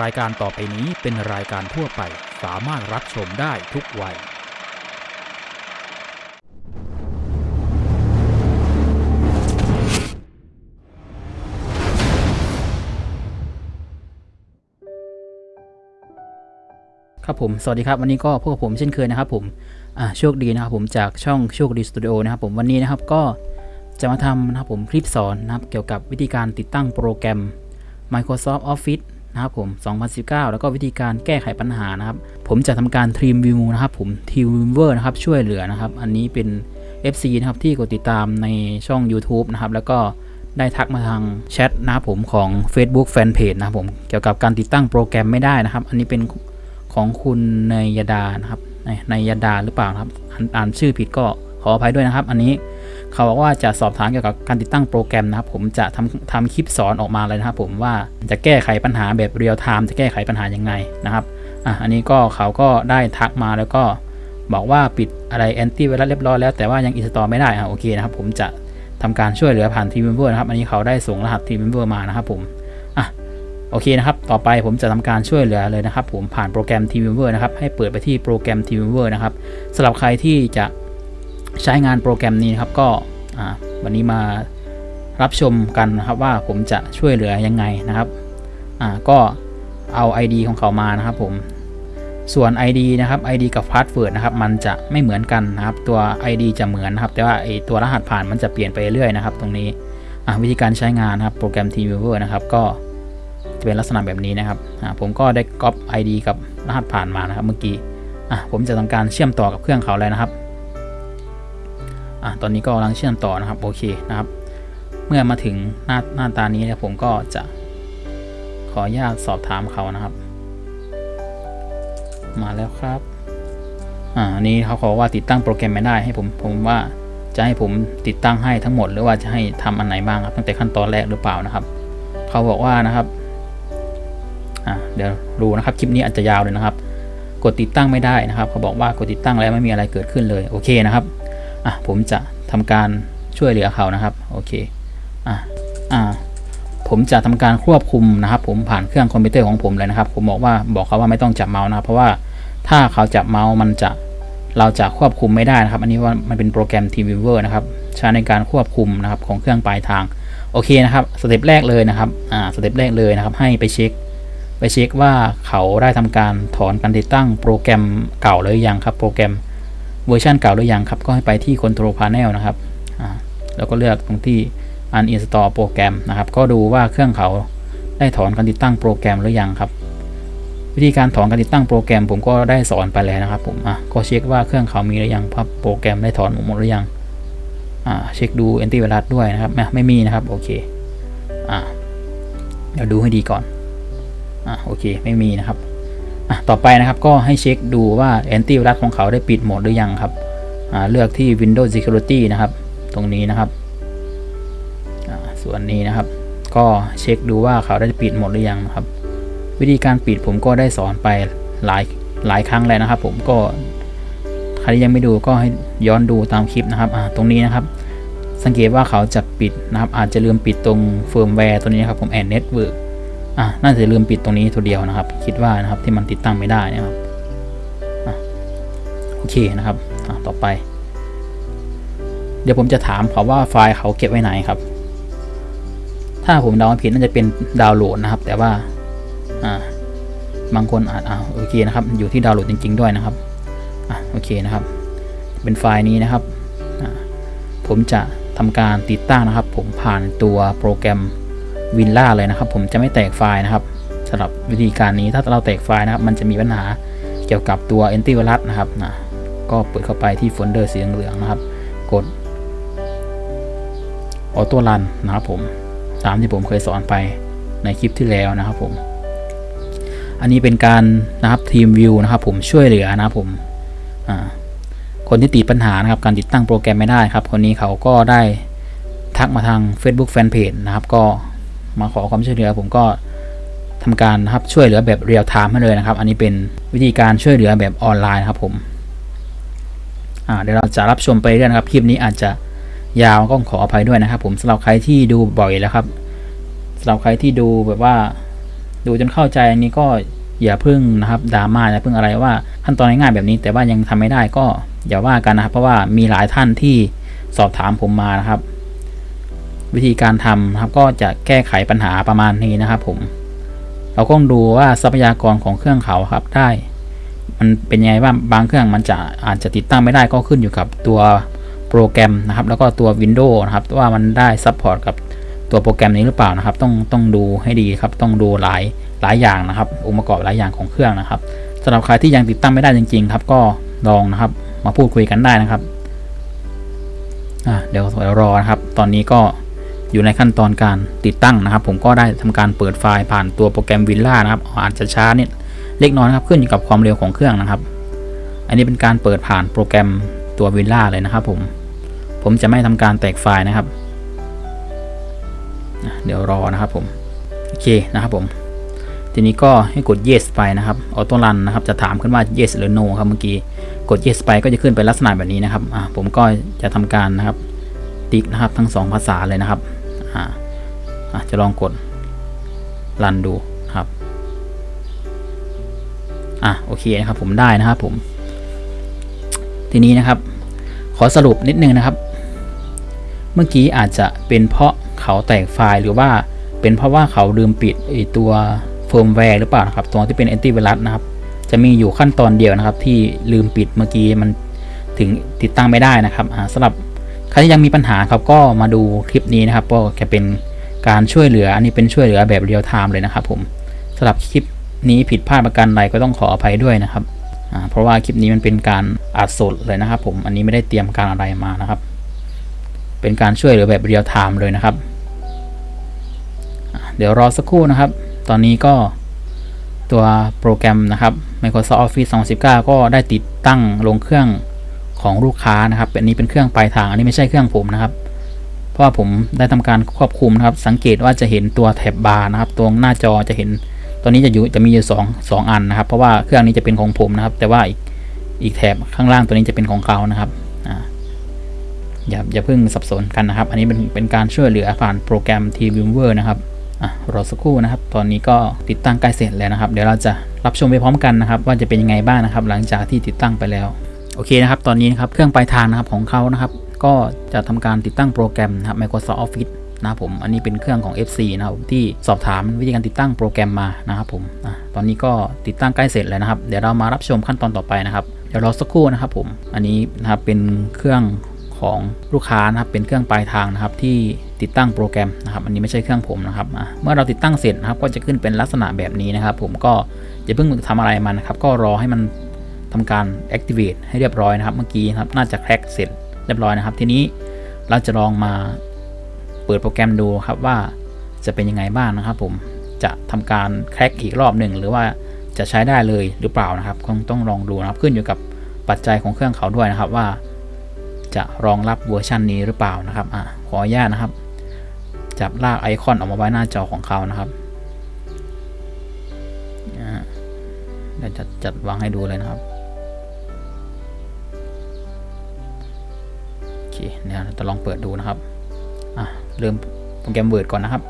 รายการต่อไปนี้เป็นรายการทั่วไปสามารถรับชมได้ทุกวัย ครับผม สวัสดีครับ วันนี้ก็พวกบผมเช่นเคยนะครับผมอ่าโชคดีนะครับผมจากช่องโชคดีสตูดิโอนะครับผมวันนี้นะครับก็จะมาทำนะครับผมคลิปสอนนะครับเกี่ยวกับวิธีการติดตั้งโปรแกรม Microsoft Office นะครับผม 2019 แล้วก็วิธีการแก้ไขปัญหานะครับ ผมจะทำการ Team View นะครับผม Team Viewer นะครับช่วยเหลือนะครับ อันนี้เป็น FC นะครับที่กดติดตามในช่อง YouTube นะครับแล้วก็ได้ทักมาทางแชทนะครับผมของ Facebook Fanpage นะครับผมเกี่ยวกับการติดตั้งโปรแกรมไม่ได้นะครับ อันนี้เป็นของคุณนยยดานะครับนในยดาหรือเปล่าครับอ่านชื่อผิดก็ขออภัยด้วยนะครับ อันนี้ เขาบอกว่าจะสอบถามเกี่ยวกับการติดตั้งโปรแกรมนะครับผมจะทำทำคลิปสอนออกมาเลยนะครับผมว่าจะแก้ไขปัญหาแบบ real-time จะแก้ไขปัญหายังไงนะครับอะอันนี้ก็เขาก็ได้ทักมาแล้วก็บอกว่าปิดอะไรแอนตี้ไวรัสเรียบร้อยแล้วแต่ว่ายัง install ไม่ได้อะโอเคนะครับผมจะทำการช่วยเหลือผ่าน TeamViewer นะครับ อันนี้เขาได้ส่งรหัส TeamViewer มานะครับผมอะโอเคนะครับ ต่อไปผมจะทำการช่วยเหลือเลยนะครับ ผมผ่านโปรแกรม TeamViewer นะครับ ให้เปิดไปที่โปรแกรม TeamViewer นะครับสำหรับใครที่จะ ใช้งานโปรแกรมนี้นะครับก็วันนี้มารับชมกันนะครับว่าผมจะช่วยเหลือยังไงนะครับก็เอา ID ของเขามานะครับผมส่วน ID นะครับ ID กับ Password นะครับ มันจะไม่เหมือนกันนะครับ ตัว ID จะเหมือนนะครับ แต่ว่าไอตัวรหัสผ่านมันจะเปลี่ยนไปเรื่อยนะครับ ตรงนี้วิธีการใช้งานนะครับ โปรแกรม TeamViewer นะครับ ก็จะเป็นลักษณะแบบนี้นะครับผมก็ได้ก๊อป ID กับรหัสผ่านมานะครับ เมื่อกี้ผมจะทำการเชื่อมต่อกับเครื่องเขาเลยนะครับ อะตอนนี้ก็กำลังเชื่อมต่อนะครับโอเคนะครับ เมื่อมาถึงหน้าหน้าตานี้เนี่ยผมก็จะขออนุญาตสอบถามเขานะครับ มาแล้วครับอ่านี้เขาขอว่าติดตั้งโปรแกรมไม่ได้ให้ผมผมว่าจะให้ผมติดตั้งให้ทั้งหมด หรือว่าจะให้ทำอันไหนบ้างครับตั้งแต่ขั้นตอนแรกหรือเปล่านะครับ เขาบอกว่านะครับอะเดี๋ยวดูนะครับคลิปนี้อาจจะยาวเลยนะครับ กดติดตั้งไม่ได้นะครับ เขาบอกว่ากดติดตั้งแล้วไม่มีอะไรเกิดขึ้นเลยโอเคนะครับ อะผมจะทำการช่วยเหลือเขานะครับโอเคอะอ่าผมจะทำการควบคุมนะครับ ผมผ่านเครื่องคอมพิวเตอร์ของผมเลยนะครับ ผมบอกว่าบอกเขาว่าไม่ต้องจับเมาส์นะครับ เพราะว่าถ้าเขาจับเมาส์มันจะเราจะควบคุมไม่ได้นะครับ อันนี้ว่ามันเป็นโปรแกรม TeamViewer นะครับใช้ในการควบคุมนะครับของเครื่องปลายทางโอเคนะครับ step แรกเลยนะครับอ่า step แรกเลยนะครับ ให้ไปเช็ค ไปเช็คว่าเขาได้ทำการถอนการติดตั้งโปรแกรมเก่าหรือยังครับ โปรแกรม เวอร์ชันเก่าหรือยังครับ ก็ให้ไปที่ Control Panel นะครับแล้วก็เลือกตรงที่ Uninstall โปรแกรมนะครับ ก็ดูว่าเครื่องเขาได้ถอนการติดตั้งโปรแกรมหรือยังครับ วิธีการถอนการติดตั้งโปรแกรมผมก็ได้สอนไปแล้วนะครับผมอะก็เช็คว่าเครื่องเขามีหรือยังครับโปรแกรมได้ถอนหมดหรือยังอ่าเช็คดูแอนตี้ไวรัสด้วยนะครับไม่ไม่มีนะครับโอเคอ่าเดี๋ยวดูให้ดีก่อนอ่าโอเคไม่มีนะครับ ต่อไปนะครับก็ให้เช็คดูว่าแอนตี้ไวรัสของเขาได้ปิดโหมดหรือยังครับเลือกที่ Windows Security นะครับ ตรงนี้นะครับส่วนนี้นะครับ ก็เช็คดูว่าเขาได้ปิดโหมดหรือยังนะครับ วิธีการปิดผมก็ได้สอนไปหลายหลายครั้งแล้วนะครับ ผมก็ใครที่ยังไม่ดูก็ให้ย้อนดูตามคลิปนะครับตรงนี้นะครับ สังเกตว่าเขาจะปิดนะครับ อาจจะลืมปิดตรง firewall ตัวนี้ครับผม and network อะน่าจะลืมปิดตรงนี้ตัวเดียวนะครับ คิดว่านะครับที่มันติดตั้งไม่ได้นะครับโอเคนะครับต่อไป เดี๋ยวผมจะถามเขาว่าไฟล์เขาเก็บไว้ไหนครับ ถ้าผมเดาผิดน่าจะเป็นดาวน์โหลดนะครับ แต่ว่าอ่าบางคนอาจอ่าโอเคนะครับ อยู่ที่ดาวน์โหลดจริง ๆ ด้วยนะครับอะโอเคนะครับ เป็นไฟล์นี้นะครับ ผมจะทำการติดตั้งนะครับ ผมผ่านตัวโปรแกรม WinRAR เลยนะครับ ผมจะไม่แตกไฟล์นะครับสำหรับวิธีการนี้ถ้าเราแตกไฟล์นะครับ มันจะมีปัญหาเกี่ยวกับตัว antivirus นะครับนะก็เปิดเข้าไปที่โฟลเดอร์สีเหลืองนะครับ กด autorun นะครับผมตามที่ผมเคยสอนไปในคลิปที่แล้วนะครับผม อันนี้เป็นการนะครับทีมวิวนะครับ ผมช่วยเหลือนะครับผมคนที่ติดปัญหานะครับการติดตั้งโปรแกรมไม่ได้ครับ คนนี้เขาก็ได้ทักมาทาง Facebook Fanpage นะครับก็ มาขอความช่วยเหลือ ผมก็ทำการครับช่วยเหลือแบบเรียลไทม์ให้เลยนะครับ อันนี้เป็นวิธีการช่วยเหลือแบบออนไลน์ครับผมเดี๋ยวเราจะรับชมไปเรื่อยนะครับ คลิปนี้อาจจะยาวก็ขออภัยด้วยนะครับ ผมสำหรับใครที่ดูบ่อยแล้วครับสำหรับใครที่ดูแบบว่า ดูจนเข้าใจอันนี้ก็อย่าพึ่งนะครับดราม่าอย่าพึ่งอะไรว่าขั้นตอนง่ายๆแบบนี้ แต่ว่ายังทำไม่ได้ก็อย่าว่ากันนะครับ เพราะว่ามีหลายท่านที่สอบถามผมมานะครับ วิธีการทำนะครับก็จะแก้ไขปัญหาประมาณนี้นะครับผม เราก็ต้องดูว่าทรัพยากรของเครื่องเขาครับได้ มันเป็นยังไงบ้างบางเครื่องมันจะอาจจะติดตั้งไม่ได้ก็ขึ้นอยู่กับตัวโปรแกรมนะครับ แล้วก็ตัว Windows นะครับว่ามันได้ support กับตัวโปรแกรมนี้หรือเปล่านะครับ ต้องต้องดูให้ดีครับ ต้องดูหลายหลายอย่างนะครับ องค์ประกอบหลายอย่างของเครื่องนะครับสำหรับใครที่ยังติดตั้งไม่ได้จริง ๆ ครับ ก็ลองนะครับ มาพูดคุยกันได้นะครับอะเดี๋ยวเดี๋ยวรอนะครับ ตอนนี้ก็ อยู่ในขั้นตอนการติดตั้งนะครับ ผมก็ได้ทำการเปิดไฟล์ผ่านตัวโปรแกรม Villa นะครับอาจจะช้านิดเล็กน้อยครับขึ้นอยู่กับความเร็วของเครื่องนะครับ อันนี้เป็นการเปิดผ่านโปรแกรมตัว Villa เลยนะครับผมผมจะไม่ทำการแตกไฟล์นะครับ เดี๋ยวรอนะครับผมโอเคนะครับผมทีนี้ก็ให้กด yes ไปนะครับออโต้รันนะครับจะถามขึ้นว่า yes หรือ no ครับเมื่อกี้กด yes ไปก็จะขึ้นเป็นลักษณะแบบนี้นะครับผมก็จะทำการนะครับติ๊กนะครับทั้ง 2 ภาษาเลยนะครับ อ่าจะลองกดรันดูครับอะโอเคนะครับผมได้นะครับผม ทีนี้นะครับ ขอสรุปนิดนึงนะครับ เมื่อกี้อาจจะเป็นเพราะเขาแตกไฟล์หรือว่าเป็นเพราะว่าเขาลืมปิดไอตัว firewall หรือเปล่านะครับตัวที่เป็นแอนตี้ไวรัสนะครับ จะมีอยู่ขั้นตอนเดียวนะครับ ที่ลืมปิดเมื่อกี้มันถึงติดตั้งไม่ได้นะครับสำหรับ ใครที่ยังมีปัญหาครับก็มาดูคลิปนี้นะครับก็จะเป็นการช่วยเหลืออันนี้เป็นช่วยเหลือแบบ real-time เลยนะครับผมสำหรับคลิปนี้ผิดพลาดประการใดก็ต้องขออภัยด้วยนะครับเพราะว่าคลิปนี้มันเป็นการอัดสดเลยนะครับ ผมอันนี้ไม่ได้เตรียมการอะไรมานะครับ เป็นการช่วยเหลือแบบ real-time เลยนะครับ เดี๋ยวรอสักครู่นะครับ ตอนนี้ก็ตัวโปรแกรมนะครับ Microsoft Office 2019 ก็ได้ติดตั้งลงเครื่อง ของลูกค้านะครับอันนี้เป็นเครื่องปลายทาง อันนี้ไม่ใช่เครื่องผมนะครับ เพราะว่าผมได้ทำการควบคุมนะครับ สังเกตว่าจะเห็นตัวแถบบาร์นะครับตรงหน้าจอจะเห็นตัวนี้จะอยู่จะมีอยู่2 2อันนะครับ เพราะว่าเครื่องนี้จะเป็นของผมนะครับ แต่ว่าอีกอีกแถบข้างล่างตัวนี้จะเป็นของเขานะครับอ่าอย่าอย่าเพิ่งสับสนกันนะครับ อันนี้เป็นเป็นการช่วยเหลือผ่านโปรแกรม TViewer นะครับอะรอสักครู่นะครับ ตอนนี้ก็ติดตั้งใกล้เสร็จแล้วนะครับ เดี๋ยวเราจะรับชมไปพร้อมกันนะครับ ว่าจะเป็นยังไงบ้างนะครับ หลังจากที่ติดตั้งไปแล้ว โอเคนะครับตอนนี้นะครับเครื่องปลายทางนะครับของเขานะครับ ก็จะทำการติดตั้งโปรแกรมนะครับ Microsoft Office นะครับผมอันนี้เป็นเครื่องของ FC นะครับที่สอบถามวิธีการติดตั้งโปรแกรมมานะครับผมตอนนี้ก็ติดตั้งใกล้เสร็จแล้วนะครับ เดี๋ยวเรามารับชมขั้นตอนต่อไปนะครับเดี๋ยวรอสักครู่นะครับผมอันนี้นะครับเป็นเครื่องของลูกค้านะครับเป็นเครื่องปลายทางนะครับที่ติดตั้งโปรแกรมนะครับ อันนี้ไม่ใช่เครื่องผมนะครับเมื่อเราติดตั้งเสร็จนะครับก็จะขึ้นเป็นลักษณะแบบนี้นะครับ ผมก็อย่าเพิ่งทำอะไรมันนะครับ ก็รอให้มัน ทำการ activate ให้เรียบร้อยนะครับ เมื่อกี้นะครับน่าจะแคร็กเสร็จเรียบร้อยนะครับ ทีนี้เราจะลองมาเปิดโปรแกรมดูครับว่าจะเป็นยังไงบ้างนะครับ ผมจะทำการแคร็กอีกรอบหนึ่งหรือว่าจะใช้ได้เลยหรือเปล่านะครับคงต้องลองดูนะครับขึ้นอยู่กับปัจจัยของเครื่องเขาด้วยนะครับว่า จะรองรับเวอร์ชันนี้หรือเปล่านะครับอขออนุญาตนะครับ จับลากไอคอนออกมาไว้หน้าจอของเขานะครับเดี๋ยวจะจัดวางให้ดูเลยนะครับ เคเนี่ยเราจะลองเปิดดูนะครับอะเริ่มโปรแกรม Word ก่อนนะครับ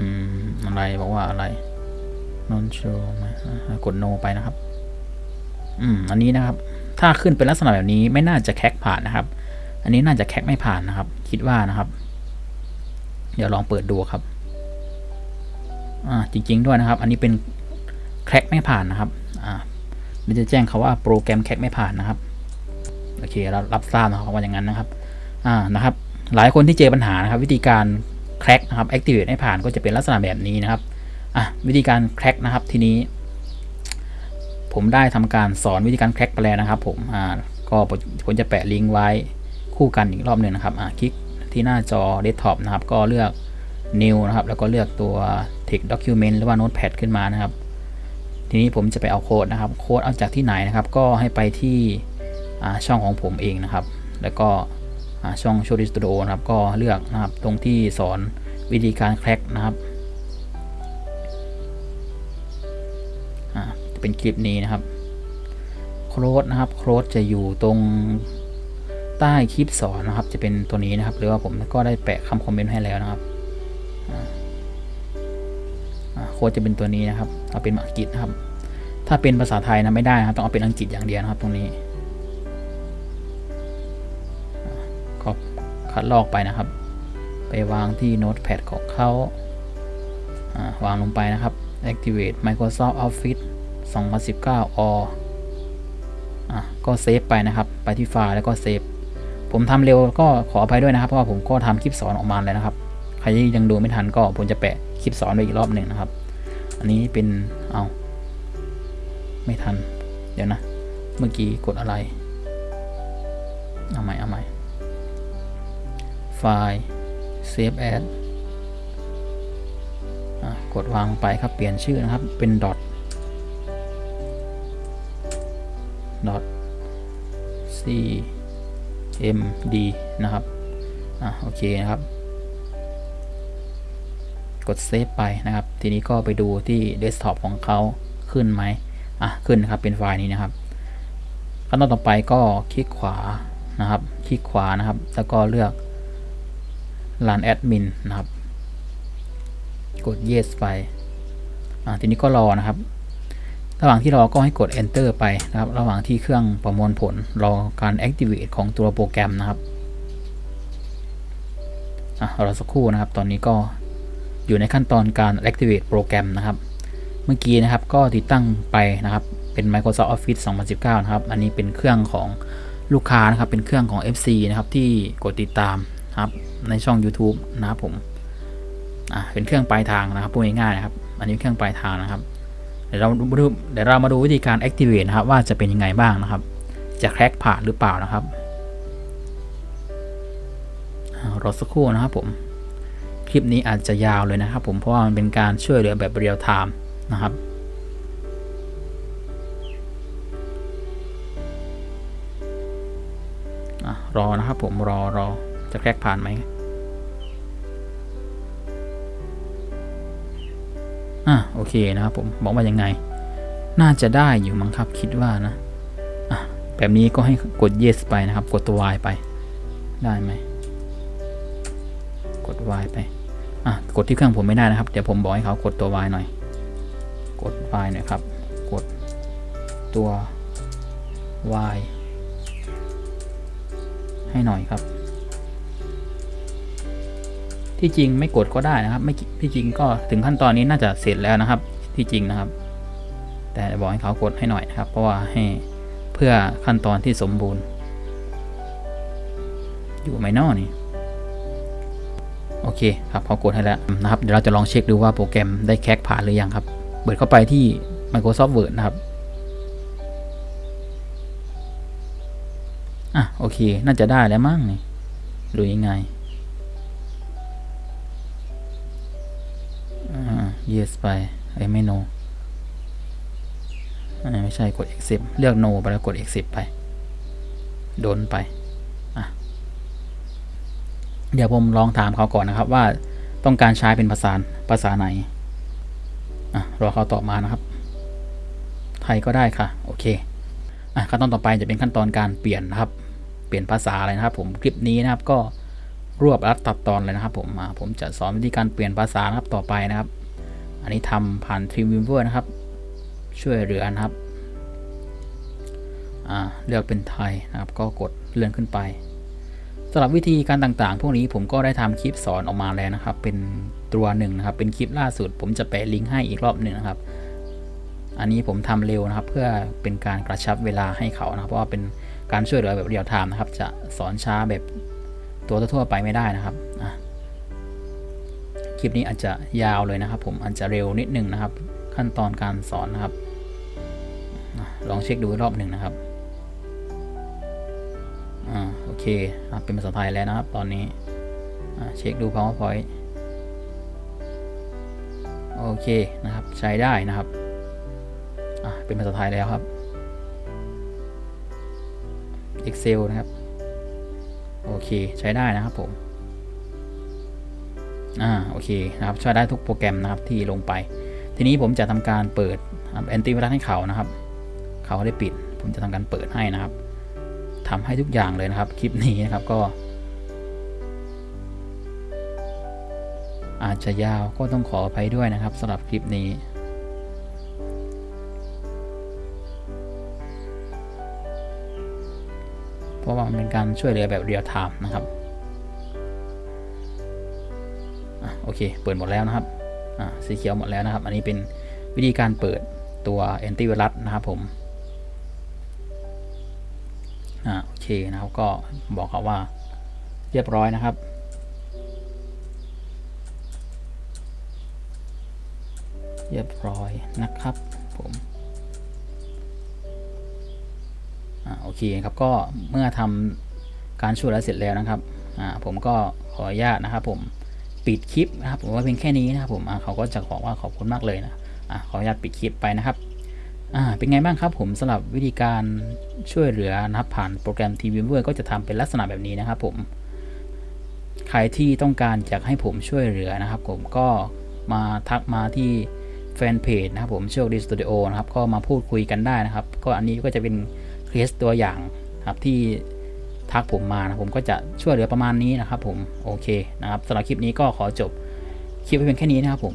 อืมอะไรบอกว่าอะไร don't show ไหมกด no ไปนะครับ อืมอันนี้นะครับ ถ้าขึ้นเป็นลักษณะแบบนี้ไม่น่าจะแคกผ่านนะครับ อันนี้น่าจะแคกไม่ผ่านนะครับ คิดว่านะครับ เดี๋ยวลองเปิดดูครับ อ่าจริง ๆ ด้วยนะครับ อันนี้เป็น แคกไม่ผ่านนะครับอ่ามันจะแจ้งเขาว่าโปรแกรมแคกไม่ผ่านนะครับโอเคเรารับทราบนะครับว่าอย่างนั้นนะครับอ่านะครับ หลายคนที่เจอปัญหานะครับ วิธีการแคร็กนะครับ activate ให้ผ่านก็จะเป็นลักษณะแบบนี้นะครับอะวิธีการแคร็กนะครับทีนี้ ผมได้ทำการสอนวิธีการแคร็กไปแล้วนะครับผมอ่าก็ผมจะแปะลิงก์ไว้คู่กันอีกรอบหนึ่งนะครับอ่าคลิกที่หน้าจอเดสก์ท็อปนะครับ ก็เลือก new นะครับ แล้วก็เลือกตัว text document หรือว่า notepad ขึ้นมานะครับ ทีนี้ผมจะไปเอาโค้ดนะครับ โค้ดเอาจากที่ไหนนะครับ ก็ให้ไปที่ช่องของผมเองนะครับ แล้วก็ช่อง Show d i s t u d i o นะครับ ก็เลือกนะครับตรงที่สอนวิธีการแคร็กนะครับจะเป็นคลิปนี้นะครับโค้ดนะครับโค้ดจะอยู่ตรงใต้คลิปสอนนะครับ จะเป็นตัวนี้นะครับ หรือว่าผมก็ได้แปะคำคอมเมนต์ให้แล้วนะครับ ค้ดจะเป็นตัวนี้นะครับ เอาเป็นอังกฤษนะครับ ถ้าเป็นภาษาไทยนะไม่ได้นะครับต้องเอาเป็นอังกฤษอย่างเดียวนะครับตรงนี้ก็คัดลอกไปนะครับ ไปวางที่โน้ตแพดของเขาวางลงไปนะครับ activate Microsoft Office 2019 or อะก็เซฟไปนะครับ ไปที่ไฟล์แล้วก็เซฟ ผมทำเร็วก็ขออภัยด้วยนะครับ เพราะว่าผมก็ทำคลิปสอนออกมาเลยนะครับ ใครที่ยังดูไม่ทันก็ผมจะแปะคลิปสอนไปอีกรอบหนึ่งนะครับ อันนี้เป็นเอาไม่ทัน เดี๋ยวนะ เมื่อกี้กดอะไร เอาใหม่เอาใหม่ ไฟล์ save as กดวางไปครับ เปลี่ยนชื่อนะครับ เป็น dot dot c m d นะครับ อะ โอเคนะครับ กด save ไปนะครับ ทีนี้ก็ไปดูที่เดสก์ท็อปของเขาขึ้นไหมอะขึ้นนะครับเป็นไฟล์นี้นะครับขั้นตอนต่อไปก็คลิกขวานะครับ คลิกขวานะครับ แล้วก็เลือก run admin นะครับ กด yes ไปอะทีนี้ก็รอนะครับ ระหว่างที่รอก็ให้กด enter ไปนะครับ ระหว่างที่เครื่องประมวลผลรอการ activate ของตัวโปรแกรมนะครับอะรอสักครู่นะครับ ตอนนี้ก็ อยู่ในขั้นตอนการ activate โปรแกรมนะครับ เมื่อกี้นะครับก็ติดตั้งไปนะครับ เป็น Microsoft Office 2019 นะครับ อันนี้เป็นเครื่องของลูกค้านะครับ เป็นเครื่องของ FC นะครับที่กดติดตามนะครับในช่อง YouTube นะครับผมอะเป็นเครื่องปลายทางนะครับพูดง่ายๆนะครับ อันนี้เครื่องปลายทางนะครับ เดี๋ยวเราดูเดี๋ยวเรามาดูวิธีการ activate นะครับ ว่าจะเป็นยังไงบ้างนะครับ จะ crack ผ่านหรือเปล่านะครับรอสักครู่นะครับผม คลิปนี้อาจจะยาวเลยนะครับผมเพราะว่ามันเป็นการช่วยเหลือแบบ real-time นะครับอรอนะครับผมรอรอจะแครกผ่านไหมอะโอเคนะครับผมบอกว่ายังไง น่าจะได้อยู่มั้งครับคิดว่านะอะแบบนี้ก็ให้กด yes ไปนะครับ กดตัว y ไป ได้ไหมกด y ไป อะกดที่เครื่องผมไม่ได้นะครับ เดี๋ยวผมบอกให้เขากดตัว y หน่อย กด y หน่อยครับ กดตัว y ให้หน่อยครับ ที่จริงไม่กดก็ได้นะครับ ไม่ที่จริงก็ถึงขั้นตอนนี้น่าจะเสร็จแล้วนะครับ ที่จริงนะครับ แต่บอกให้เขากดให้หน่อยนะครับ เพราะว่าให้เพื่อขั้นตอนที่สมบูรณ์ อยู่ไหมนอนี่ โอเคครับเขากดให้แล้วนะครับเดี๋ยวเราจะลองเช็คดูว่าโปรแกรมได้แคกผ่านหรือยังครับ เปิดเข้าไปที่ Microsoft Word นะครับอะโอเค น่าจะได้แล้วมั้งนี่ดูยังไงอ่า yes ไปไอ้ไม่ no อ่ไม่ใช่กด accept เลือก no ไปแล้วกด accept ไป โดนไป เดี๋ยวผมลองถามเขาก่อนนะครับว่าต้องการใช้เป็นภาษาภาษาไหนอะรอเขาตอบมานะครับ ไทยก็ได้ค่ะ โอเคอะขั้นตอนต่อไปจะเป็นขั้นตอนการเปลี่ยนนะครับ เปลี่ยนภาษาอะไรนะครับ ผมคลิปนี้นะครับก็รวบรัดตัดตอนเลยนะครับ ผมมาผมจะสอนวิธีการเปลี่ยนภาษานะครับต่อไปนะครับ อันนี้ทำผ่าน t r e a m w e a v e r นะครับ ช่วยเหลือนะครับเลือกเป็นไทยนะครับ ก็กดเลื่อนขึ้นไป สำหรับวิธีการต่างๆ พวกนี้ผมก็ได้ทำคลิปสอนออกมาแล้วนะครับ เป็นตัวหนึ่งนะครับ เป็นคลิปล่าสุด ผมจะแปะลิงก์ให้อีกรอบหนึ่งนะครับ อันนี้ผมทำเร็วนะครับ เพื่อเป็นการกระชับเวลาให้เขานะครับเพราะว่าเป็นการช่วยเหลือแบบเรียลไทม์นะครับ จะสอนช้าแบบตัวทั่วๆไปไม่ได้นะครับคลิปนี้อาจจะยาวเลยนะครับ ผมอาจจะเร็วนิดนึงนะครับ ขั้นตอนการสอนนะครับลองเช็คดูรอบหนึ่งนะครับ อ่าโอเคอะเป็นภาษาไทยแล้วนะครับ ตอนนี้อะเช็คดู powerpoint โอเคนะครับ ใช้ได้นะครับอะเป็นภาษาไทยแล้วครับ Excel นะครับ โอเคใช้ได้นะครับผมอ่าโอเคนะครับใช้ได้ทุกโปรแกรมนะครับที่ลงไป ทีนี้ผมจะทำการเปิดแอนตี้ไวรัสให้เขานะครับ เขาได้ปิด ผมจะทำการเปิดให้นะครับ ทำให้ทุกอย่างเลยนะครับ คลิปนี้นะครับก็ อาจจะยาวก็ต้องขออภัยด้วยนะครับสำหรับคลิปนี้เพราะว่ามันเป็นการช่วยเหลือแบบเรียลไทม์นะครับอโอเค เปิดหมดแล้วนะครับสีเขียวหมดแล้วนะครับ อันนี้เป็นวิธีการเปิดตัวแอนตี้ไวรัสนะครับผม อ่าโอเคนะครับก็บอกเขาว่าเรียบร้อยนะครับ เรียบร้อยนะครับผมอ่าโอเคครับก็เมื่อทำการช่วยแล้วเสร็จแล้วนะครับอ่าผมก็ขออนุญาตนะครับ ผมปิดคลิปนะครับผมว่าเพียงแค่นี้นะครับผมอ่าเขาก็จะบอกว่าขอบคุณมากเลยนะอ่าขออนุญาตปิดคลิปไปนะครับ อ่าเป็นไงบ้างครับผมสำหรับวิธีการช่วยเหลือนะครับผ่านโปรแกรม t v i e w e r ก็จะทำเป็นลักษณะแบบนี้นะครับผมใครที่ต้องการอยากให้ผมช่วยเหลือนะครับ ผมก็มาทักมาที่แฟนเพจนะครับผมโชคดีสตูดิโอนะครับก็มาพูดคุยกันได้นะครับ ก็อันนี้ก็จะเป็นเคสตัวอย่างครับที่ทักผมมานะผมก็จะช่วยเหลือประมาณนี้นะครับผมโอเคนะครับสำหรับคลิปนี้ก็ขอจบคลิปไว้เพียงแค่นี้นะครับผม